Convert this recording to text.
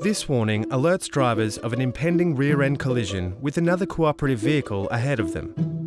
This warning alerts drivers of an impending rear end collision with another cooperative vehicle ahead of them.